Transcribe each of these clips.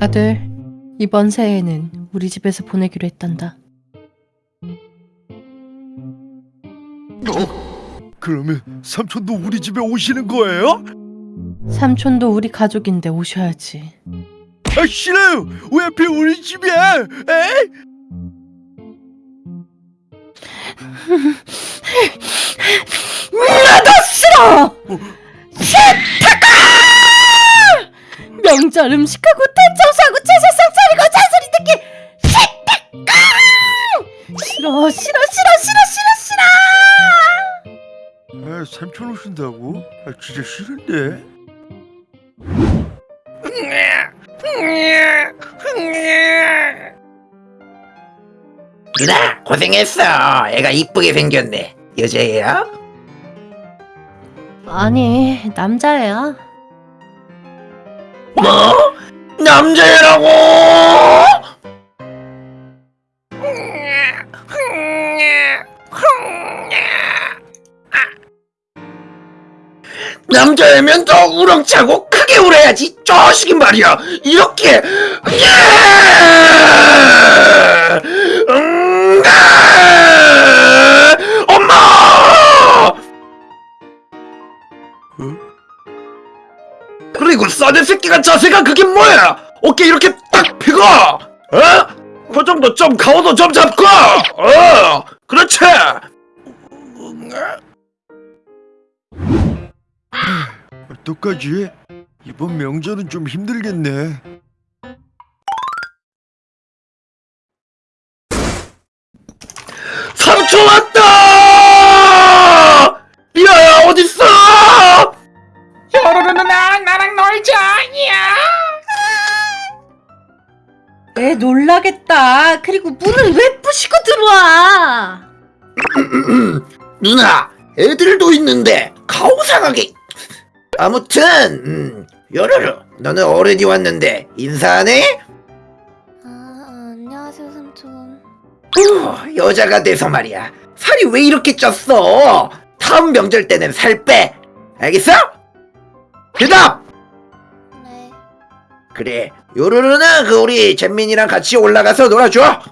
아들, 이번 새해에는 우리 집에서 보내기로 했단다. 그러면 삼촌도 우리 집에 오시는 거예요? 삼촌도 우리 가족인데 오셔야지. 아 싫어요. 왜 하필 우리 집이야? 에? 나도 싫어! 싫 명절 음식하고 대청소하고 제사상 차리고 잔소리 듣기 싫다가! 싫어 싫어 싫어 싫어 싫어 싫어! 아 삼촌 오신다고? 아 진짜 싫은데. 누나 고생했어 애가 이쁘게 생겼네 여자애야? 아니 남자애야. 뭐? 남자애라고? 남자애면 더 우렁차고 크게 울어야지 쪼시기 말이야 이렇게 예! 싸대 새끼가 자세가 그게 뭐야 어깨 이렇게 딱 펴고 어? 그 정도 좀 가오도 좀 잡고 어 그렇지 어떡하지? 이번 명절은 좀 힘들겠네. 애 놀라겠다. 그리고 문을 왜 부시고 들어와? 누나 애들도 있는데 가오상하게 아무튼 음, 요로로 너는 어른이 왔는데 인사하네? 아, 안녕하세요, 삼촌. 후, 여자가 돼서 말이야 살이 왜 이렇게 쪘어? 다음 명절 때는 살 빼 알겠어? 대답! 네. 그래 요로로는 그 우리 잼민이랑 같이 올라가서 놀아줘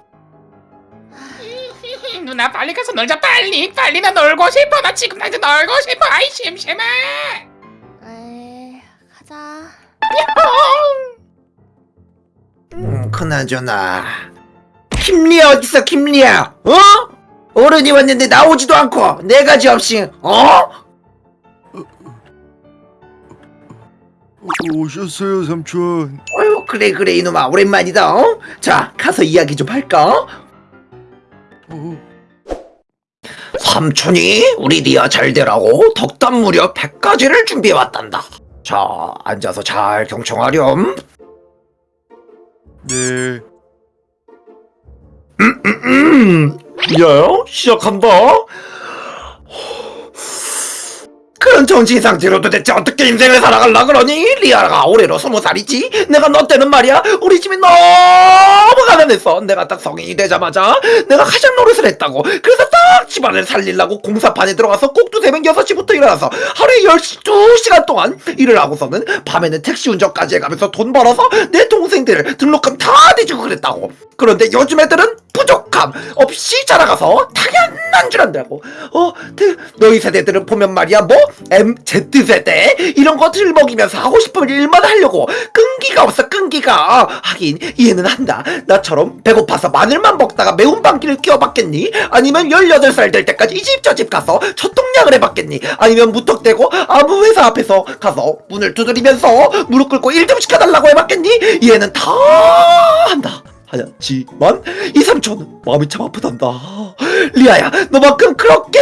누나 빨리 가서 놀자 빨리 빨리 나 놀고 싶어 나 지금 당장 놀고 싶어 아이 심심해 에이, 가자. 음, 그나저나 김리아 어딨어 김리아 어? 어른이 왔는데 나오지도 않고 네 가지 없이 어? 오, 오셨어요 삼촌. 그래 그래 이놈아 오랜만이다 어? 자 가서 이야기 좀 할까? 어, 삼촌이 우리 리아 잘 되라고 덕담 무려 100가지를 준비해왔단다 자 앉아서 잘 경청하렴 네. 음, 리아야 시작한다 그런 정신 상태로 도대체 어떻게 인생을 살아갈라 그러니? 리아가 올해로 스무 살이지? 내가 너 때는 말이야 우리 집이 너무 가난했어 내가 딱 성인이 되자마자 내가 가장 노릇을 했다고 그래서 딱 집안을 살리려고 공사판에 들어가서 꼭두 새벽 6시부터 일어나서 하루에 12시간 동안 일을 하고서는 밤에는 택시 운전까지 해가면서 돈 벌어서 내 동생들 등록금 다 내주고 그랬다고 그런데 요즘 애들은 부족함 없이 자라가서 당연 안다고. 어? 그, 너희 세대들은 보면 말이야 뭐? MZ세대? 이런 것들 먹이면서 하고 싶은 일만 하려고. 끈기가 없어 끈기가. 하긴 이해는 한다. 나처럼 배고파서 마늘만 먹다가 매운 방귀를 뀌어봤겠니? 아니면 18살 될 때까지 이 집 저 집 가서 초통약을 해봤겠니? 아니면 무턱대고 아무 회사 앞에서 가서 문을 두드리면서 무릎 꿇고 일 좀 시켜달라고 해봤겠니? 이해는 다 한다. 하지만 이 삼촌은 마음이 참 아프단다 리아야 너만큼 그렇게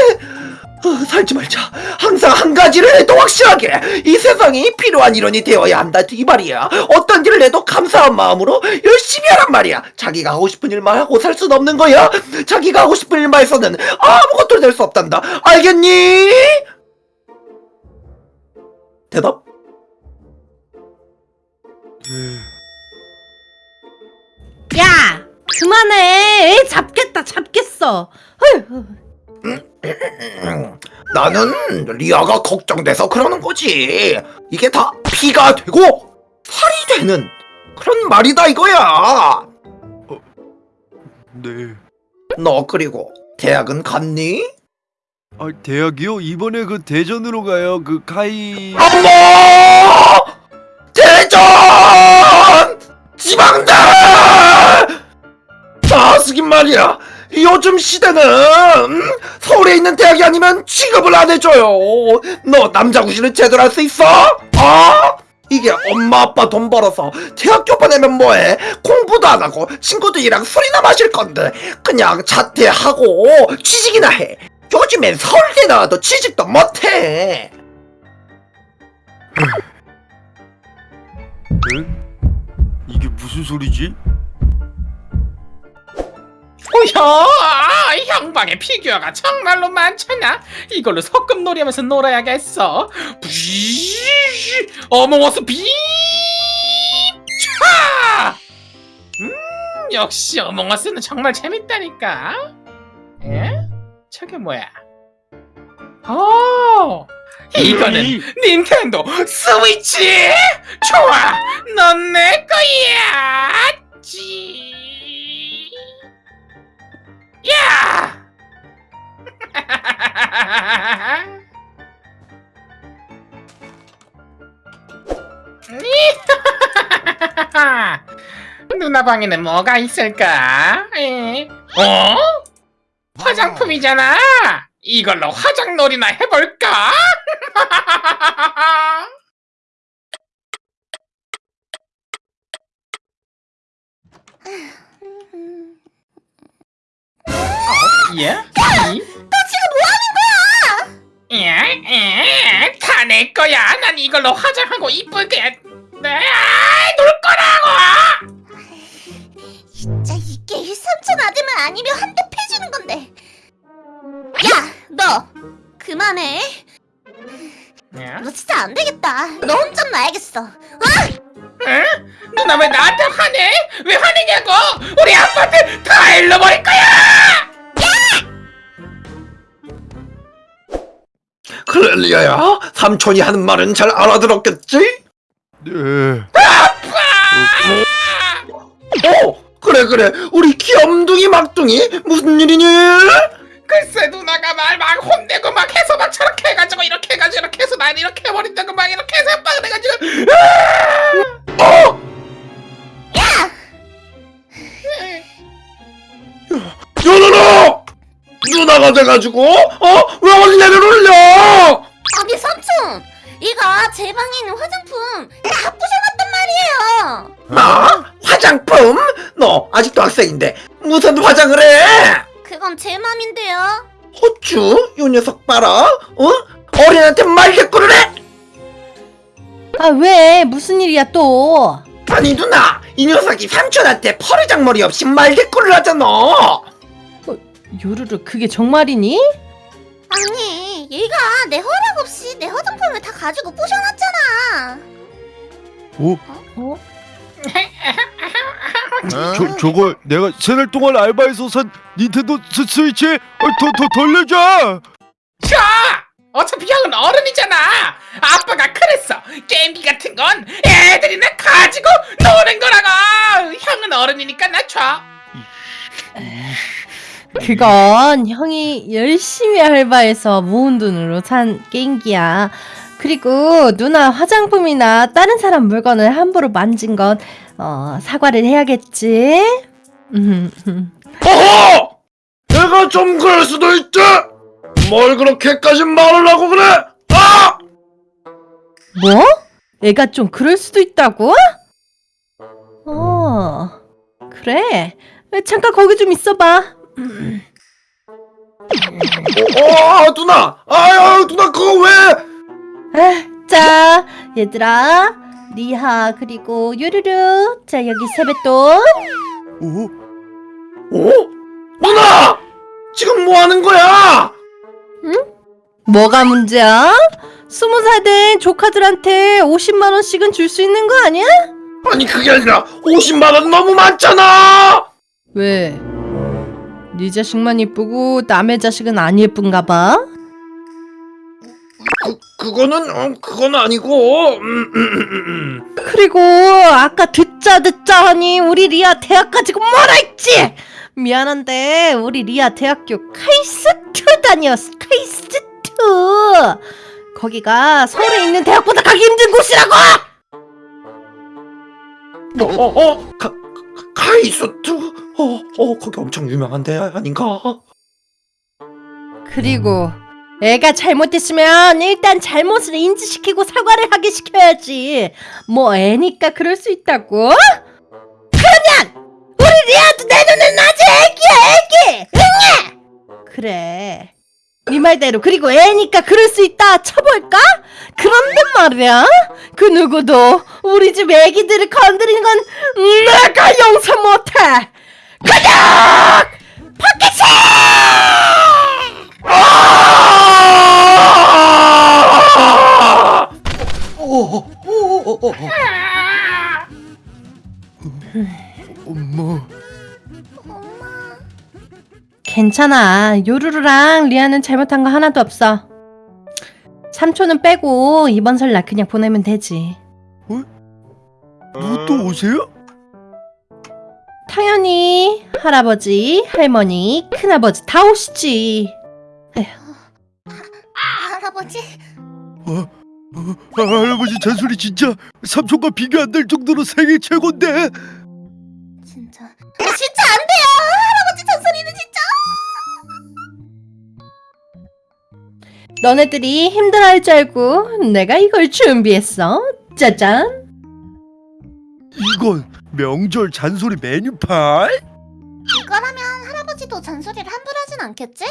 어, 살지 말자 항상 한 가지를 해도 확실하게 이 세상이 필요한 일원이 되어야 한다 이 말이야 어떤 일을 해도 감사한 마음으로 열심히 하란 말이야 자기가 하고 싶은 일만 하고 살 수는 없는 거야 자기가 하고 싶은 일만 해서는 아무것도 될 수 없단다 알겠니? 대답? 네. 야 그만해. 애 잡겠다 잡겠어. 헐. 나는 리아가 걱정돼서 그러는 거지. 이게 다 피가 되고 살이 되는 그런 말이다 이거야. 네. 너 그리고 대학은 갔니? 아 대학이요? 이번에 그 대전으로 가요. 그 카이. 어머! 대전! 지방대! 자식인 말이야. 요즘 시대는 음? 서울에 있는 대학이 아니면 취급을 안 해줘요. 너 남자 구실은 제대로 할 수 있어? 어? 이게 엄마 아빠 돈 벌어서 대학교 보내면 뭐해? 공부도 안 하고 친구들이랑 술이나 마실 건데 그냥 자퇴하고 취직이나 해. 요즘엔 서울대 나와도 취직도 못해. 응? 이게 무슨 소리지? 오야 형방에 피규어가 정말로 많잖아. 이걸로 소꿉놀이 하면서 놀아야겠어. 부시 어몽어스 빔 차! 음 역시 어몽어스는 정말 재밌다니까. 에? 저게 뭐야? 어 이거는 닌텐도 스위치! 좋아! 넌 내 거야! 지 야! 누나 방에는 뭐가 있을까? 에? 어? 화장품이잖아. 이걸로 화장놀이나 해볼까? 예? 이? 너 지금 뭐 하는 거야? 예? 예? 다내 거야. 난 이걸로 화장하고 이쁘게 네, 놀 거라고. 진짜 이게 1, 3천 아들만 아니면 한대 패주는 건데. 야, 너 그만해. 예? 너 진짜 안 되겠다. 너 혼자 놔야겠어. 응? 누나 왜 나한테 화내? 왜 화내냐고? 리아야 삼촌이 하는 말은 잘 알아들었겠지? 네. 어 그래 그래 우리 귀염둥이 막둥이 무슨 일이니? 글쎄 누나가 말 막 혼내고 막 해서 막 저렇게 해가지고 이렇게 해가지고 이렇게 해서 난 이렇게 해버린다고 막 이렇게 해서 막 그래가지고 어? 누누누 누나가 돼가지고 어? 왜 어린애를 울려? 삼촌, 이거 제 방에 있는 화장품 다 부셔놨단 말이에요. 뭐? 화장품? 너 아직도 학생인데 무슨 화장을 해? 그건 제 맘인데요. 호추? 요 녀석 봐라 어? 어린한테 말대꾸를 해? 아 왜? 무슨 일이야 또? 아니 누나 이 녀석이 삼촌한테 퍼르장머리 없이 말대꾸를 하잖아 요루루 그게 정말이니? 아니, 얘가 내 허락 없이 내 화장품을 다 가지고 부셔놨잖아. 어? 어? 저 저거 내가 세 달 동안 알바해서 산 닌텐도 스, 스위치 어, 더, 더 돌려줘. 자! 어차피 형은 어른이잖아 아빠가 그랬어 게임기 같은 건 애들이나 가지고 노는 거라고 형은 어른이니까 나 줘 그건 형이 열심히 알바해서 모은 돈으로 산 게임기야. 그리고 누나 화장품이나 다른 사람 물건을 함부로 만진 건 어, 사과를 해야겠지. 어허! 내가 좀 그럴 수도 있지 뭘 그렇게까지 말을 하고 그래 아! 뭐? 애가 좀 그럴 수도 있다고? 어, 그래. 잠깐 거기 좀 있어봐. 어, 어 누나 아유 누나 그거 왜 아, 자, 얘들아. 리하 그리고 유르르. 자, 여기 세뱃돈. 오? 어? 누나 지금 뭐 하는 거야 뭐가 문제야? 스무 살 된 조카들한테 50만 원씩은 줄 수 있는 거 아니야? 아니 그게 아니라 50만 원 너무 많잖아 왜? 네 자식만 이쁘고 남의 자식은 안 예쁜가 봐? 그, 그거는 어, 그건 아니고 음, 음, 음, 음. 그리고 아까 듣자 듣자 하니 우리 리아 대학 가지고 뭐라 했지? 미안한데 우리 리아 대학교 카이스트 다녔어 카이스트 거기가 서울에 있는 대학보다 가기 힘든 곳이라고 어, 어, 어, 가, 카이스트? 어, 어, 거기 엄청 유명한 데 아닌가? 그리고 애가 잘못했으면 일단 잘못을 인지시키고 사과를 하게 시켜야지 뭐 애니까 그럴 수 있다고? 그러면 우리 리아도 내 눈엔 아직 애기야 애기 응애 그래 네 말대로 그리고 애니까 그럴 수 있다 쳐볼까? 그런데 말이야 그 누구도 우리 집 애기들을 건드리는 건 내가 용서 못해 그냥 포켓이 아! 오, 오, 오, 오, 오. 엄마. 괜찮아. 요루루랑 리아는 잘못한 거 하나도 없어. 삼촌은 빼고 이번 설나 그냥 보내면 되지. 누구 또 오세요? 당연히 할아버지, 할머니, 큰아버지 다 오시지. 할아버지. 아, 할아버지 잔소리 진짜 삼촌과 비교 안 될 정도로 세계 최고인데 진짜. 아, 진짜 안 돼요. 할아버지 잔소리는 진짜. 너네들이 힘들어할 줄 알고 내가 이걸 준비했어. 짜잔. 이건 명절 잔소리 메뉴판? 이거라면 할아버지도 잔소리를 함부로 하진 않겠지?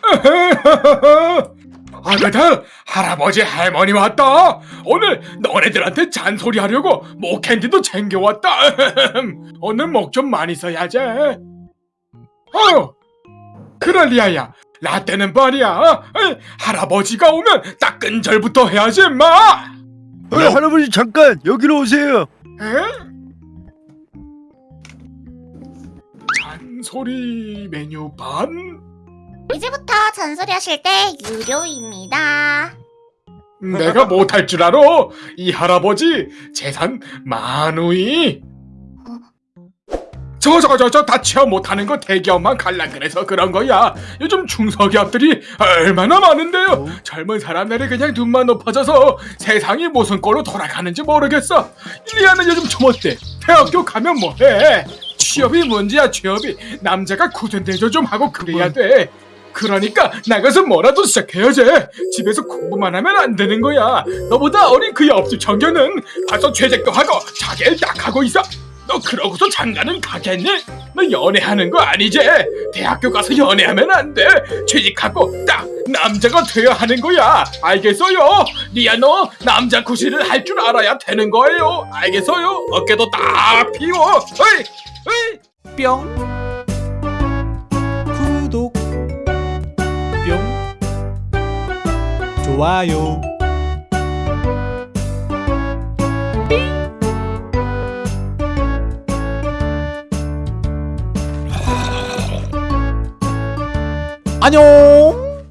아가들 할아버지 할머니 왔다 오늘 너네들한테 잔소리 하려고 목캔디도 챙겨왔다 오늘 목 좀 많이 써야지 어휴 그래 리아야 라떼는 말이야 에이, 할아버지가 오면 따끈절부터 해야지 임마 어, 할아버지 잠깐 여기로 오세요 에? 잔소리 메뉴판? 이제부터 잔소리 하실 때 유료입니다. 내가 못할 줄 알아? 이 할아버지 재산 만우이 저거 저거 저거 다 체험 못하는 거 대기업만 갈라 그래서 그런 거야. 요즘 중소기업들이 얼마나 많은데요. 젊은 사람들이 그냥 눈만 높아져서 세상이 무슨 꼴로 돌아가는지 모르겠어. 리아는 요즘 좀 어때? 대학교 가면 뭐해? 취업이 문제야 취업이. 남자가 굳은 대조 좀 하고 그래야 돼. 그러니까 나가서 뭐라도 시작해야지. 집에서 공부만 하면 안 되는 거야. 너보다 어린 그 옆집 청년은 벌써 퇴직도 하고 자기를 딱 하고 있어 너 그러고서 장가는 가겠니? 너 연애하는 거 아니지? 대학교 가서 연애하면 안 돼. 취직하고 딱 남자가 돼야 하는 거야. 알겠어요? 리아 너 남자 구실을 할 줄 알아야 되는 거예요. 알겠어요? 어깨도 딱 피워. 어이, 어이. 뿅 구독 뿅 좋아요 안녕